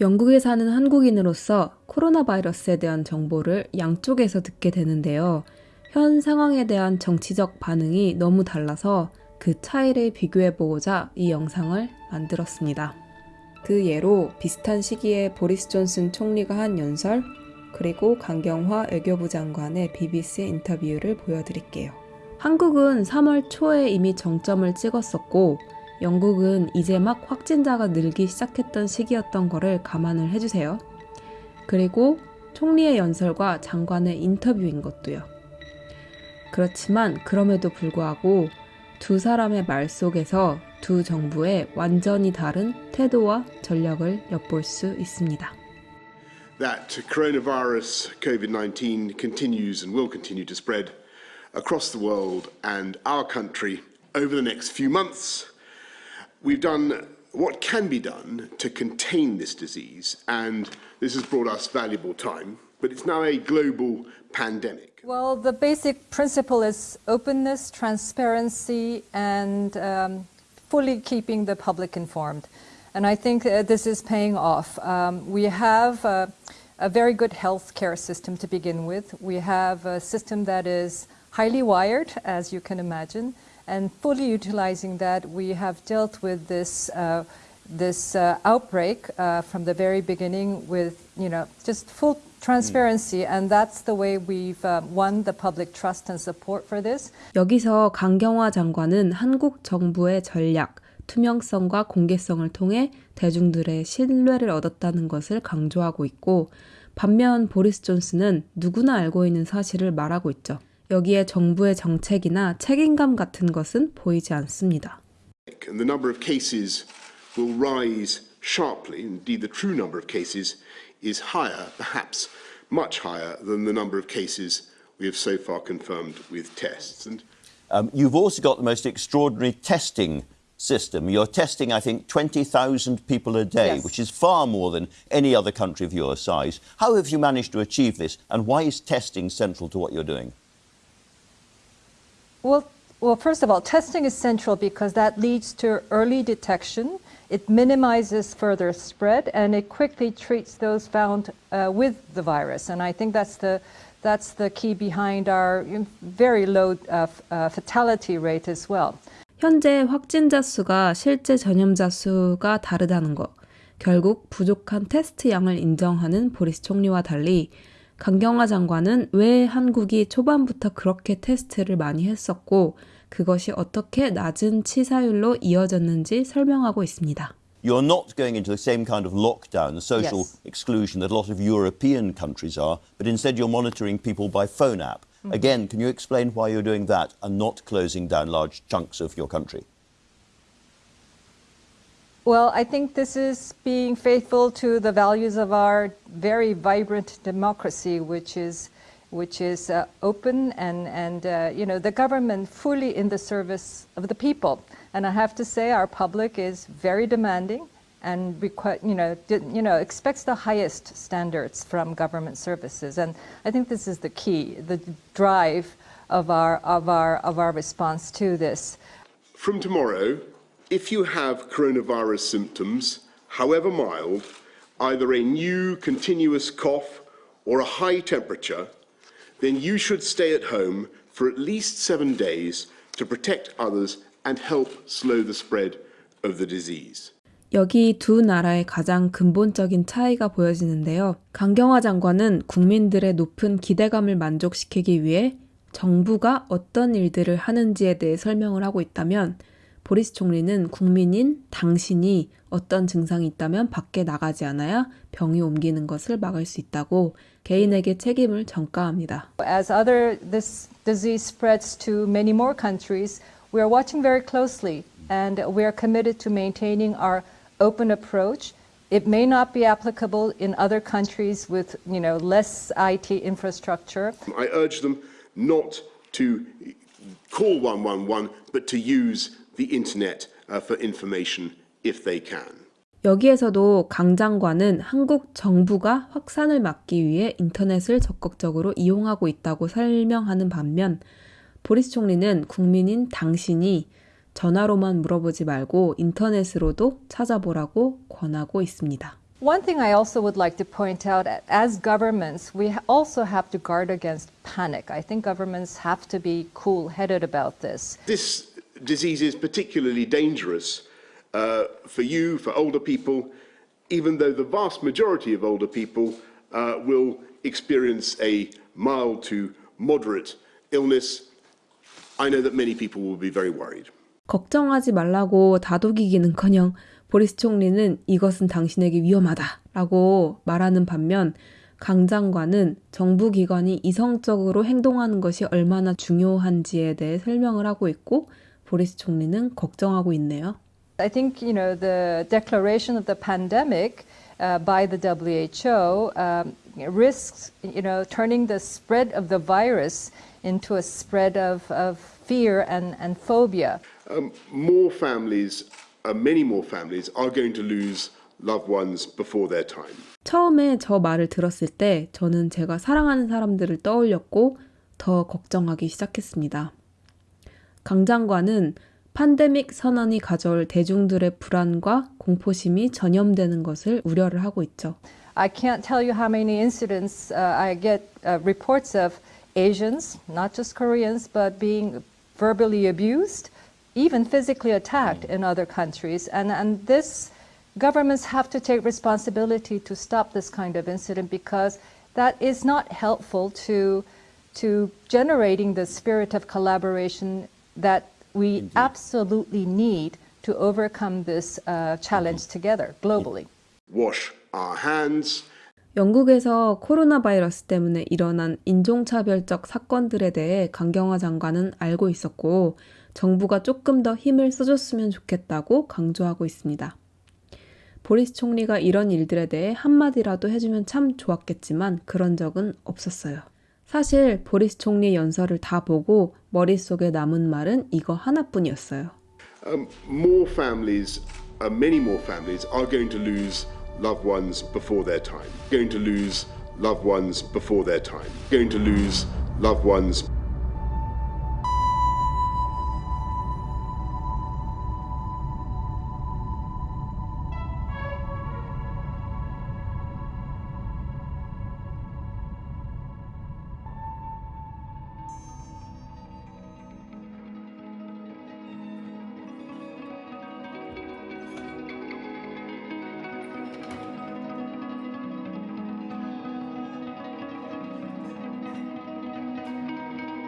영국에 사는 한국인으로서 코로나 바이러스에 대한 정보를 양쪽에서 듣게 되는데요. 현 상황에 대한 정치적 반응이 너무 달라서 그 차이를 비교해보고자 이 영상을 만들었습니다. 그 예로 비슷한 시기에 보리스 존슨 총리가 한 연설, 그리고 강경화 외교부 장관의 BBC 인터뷰를 보여드릴게요. 한국은 3월 초에 이미 정점을 찍었었고, 영국은 이제 막 확진자가 늘기 시작했던 시기였던 거를 감안을 해주세요. 그리고 총리의 연설과 장관의 인터뷰인 것도요. 그렇지만 그럼에도 불구하고 두 사람의 말 속에서 두 정부의 완전히 다른 태도와 전략을 엿볼 수 있습니다. that coronavirus COVID 19 continues and will continue to spread across the world and our country over the next few months. We've done what can be done to contain this disease, and this has brought us valuable time, but it's now a global pandemic. Well, the basic principle is openness, transparency, and um, fully keeping the public informed. And I think uh, this is paying off. Um, we have uh, a very good healthcare system to begin with. We have a system that is highly wired, as you can imagine, and fully utilizing that, we have dealt with this. Uh, this uh, outbreak uh, from the very beginning with you know just full transparency and that's the way we've uh, won the public trust and support for this. 여기서 강경화 장관은 한국 정부의 전략, 투명성과 공개성을 통해 대중들의 신뢰를 얻었다는 것을 강조하고 있고 반면 보리스 존슨은 누구나 알고 있는 사실을 말하고 있죠. 여기에 정부의 정책이나 책임감 같은 것은 보이지 않습니다. And the number of cases will rise sharply. Indeed, the true number of cases is higher, perhaps much higher than the number of cases we have so far confirmed with tests. And Um, you've also got the most extraordinary testing system. You're testing, I think, 20,000 people a day, Yes. which is far more than any other country of your size. How have you managed to achieve this, and why is testing central to what you're doing? Well, well, first of all, testing is central because that leads to early detection. It minimizes further spread, and it quickly treats those found uh, with the virus. And I think that's the that's the key behind our you know, very low uh, f- uh, fatality rate as well. 현재 확진자 수가 실제 전염자 수가 다르다는 것. 결국 부족한 테스트 양을 인정하는 보리스 총리와 달리 강경화 장관은 왜 한국이 초반부터 그렇게 테스트를 많이 했었고 그것이 어떻게 낮은 치사율로 이어졌는지 설명하고 있습니다. You're not going into the same kind of lockdown, the social Yes. exclusion that a lot of European countries are, but instead you're monitoring people by phone app. Again, can you explain why you're doing that and not closing down large chunks of your country? Well, I think this is being faithful to the values of our very vibrant democracy, which is, which is uh, open and, and uh, you know, the government fully in the service of the people. And I have to say, our public is very demanding and you know, you know, expects the highest standards from government services. And I think this is the key, the drive of our, of our, of our response to this. from tomorrow, if you have coronavirus symptoms, however mild, either a new continuous cough or a high temperature, then you should stay at home for at least seven days to protect others and help slow the spread of the disease. 여기 두 나라의 가장 근본적인 차이가 보여지는데요. 강경화 장관은 국민들의 높은 기대감을 만족시키기 위해 정부가 어떤 일들을 하는지에 대해 설명을 하고 있다면 보리스 총리는 국민인 당신이 어떤 증상이 있다면 밖에 나가지 않아야 병이 옮기는 것을 막을 수 있다고 개인에게 책임을 전가합니다. As other this disease spreads to many more countries, we are watching very closely, and we are committed to maintaining our open approach. It may not be applicable in other countries with you know less IT infrastructure. I urge them not to call 111, but to use the internet uh, for information if they can. 여기에서도 강 장관은 한국 정부가 확산을 막기 위해 인터넷을 적극적으로 이용하고 있다고 설명하는 반면 보리스 총리는 국민인 당신이 전화로만 물어보지 말고 인터넷으로도 찾아보라고 권하고 있습니다. One thing I also would like to point out as governments, we also have to guard against panic. I think governments have to be cool headed about this. This disease is particularly dangerous uh, for you, for older people, even though the vast majority of older people uh, will experience a mild to moderate illness. I know that many people will be very worried. 걱정하지 말라고 다독이기는커녕 보리스 총리는 이것은 당신에게 위험하다라고 말하는 반면 강 장관은 정부 기관이 이성적으로 행동하는 것이 얼마나 중요한지에 대해 설명을 하고 있고 보리스 총리는 걱정하고 있네요. I think you know the declaration of the pandemic uh, by the WHO um, risks you know turning the spread of the virus into a spread of, of fear and, and phobia. Um, more families, uh, many more families, are going to lose loved ones before their time. 처음에 저 말을 들었을 때 저는 제가 사랑하는 사람들을 떠올렸고 더 걱정하기 시작했습니다. 강 장관은 팬데믹 선언이 가져올 대중들의 불안과 공포심이 전염되는 것을 우려를 하고 있죠. I can't tell you how many incidents uh, I get uh, reports of Asians, not just Koreans, but being verbally abused, even physically attacked in other countries. And, and this, governments have to take responsibility to stop this kind of incident because that is not helpful to, to generating the spirit of collaboration that we absolutely need to overcome this uh, challenge together globally. Wash our hands. 영국에서 코로나 바이러스 때문에 일어난 인종차별적 사건들에 대해 강경화 장관은 알고 있었고 정부가 조금 더 힘을 써줬으면 좋겠다고 강조하고 있습니다. 보리스 총리가 이런 일들에 대해 한마디라도 해주면 참 좋았겠지만 그런 적은 없었어요. 사실 보리스 총리 연설을 다 보고 머릿속에 남은 말은 이거 하나뿐이었어요. Um, more families, uh, many more families, are going to lose loved ones before their time. Going to lose loved ones before their time. Going to lose loved ones